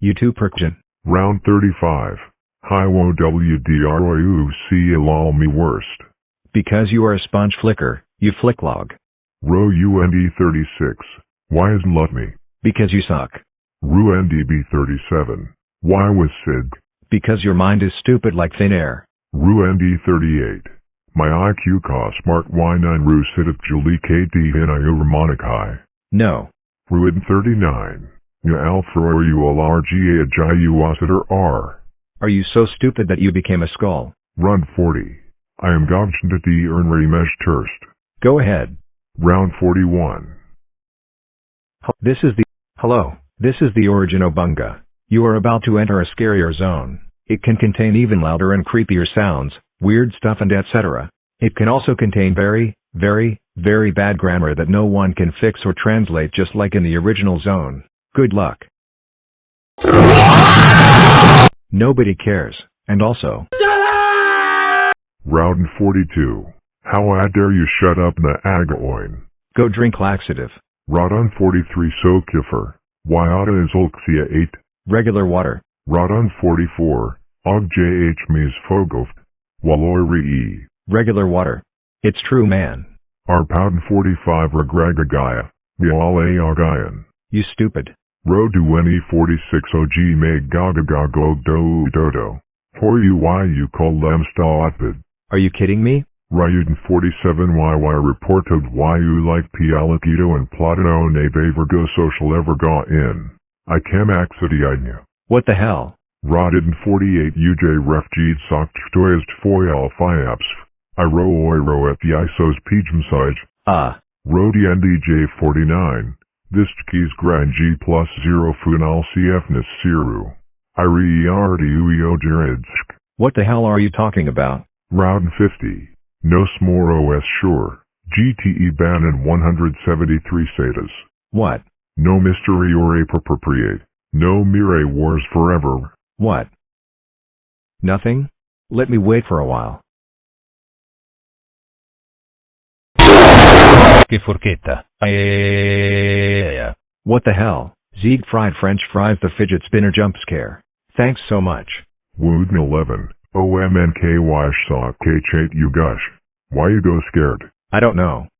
You too percussion. Round 35. Hiwo WDROUC lol me worst. Because you are a sponge flicker, you flick flicklog. Row UND 36. Why isn't love me? Because you suck. Ru NDB 37. Why was Sid? Because your mind is stupid like thin air. Ru ND 38. My IQ cost smart Y9 Ru Sid of Julie KD Hinayu Ramonic High. No. Ruin 39. Ya Alpha or you LRGA Ajayu Wasiter R. Are you so stupid that you became a skull? Run 40. I am Gogchandati Ernray Mesh Turst. Go ahead. Round 41. This is the... Hello, this is the Origin Obunga. You are about to enter a scarier zone. It can contain even louder and creepier sounds, weird stuff and etc. It can also contain very, very, very bad grammar that no one can fix or translate just like in the original zone. Good luck. Nobody cares, and also, Round 42. How I dare you shut up na agaoin. go drink laxative. Rodon 43 Sokifer. Wyata is Olxia 8. Regular water. Rodon 44. Og JH Mies Fogoft. Walloy E. Regular water. It's true man. Arpouden 45 Regragagaya. Miale Agayan. You stupid. Rodueni 46 OG Meg Gagagago Do Dodo. Hoyu Y you call Lemsta Atvid. Are you kidding me? Ryuden 47YY reported YU like Pialakito and Platino ne Vergo social everga in. I cam accidiidnya. What the hell? Rodden 48 UJ refgid sokt stoyest foyal fiaps. I ro oiro at the isos pijmsij. Ah, Rodi NDJ 49. This keys gran G plus 0 funal CFness siru. I re ueo jeridsk. what the hell are you talking about? Round 50. No smore OS sure. GTE ban in 173 SATAs. What? No mystery or appropriate. No Mire wars forever. What? Nothing? Let me wait for a while. Che forchetta. Eh, What the hell? Zieg fried french fries the fidget spinner jump scare. Thanks so much. Wooden 11. OMNKY saw K8 you gush. Why you go scared? I don't know.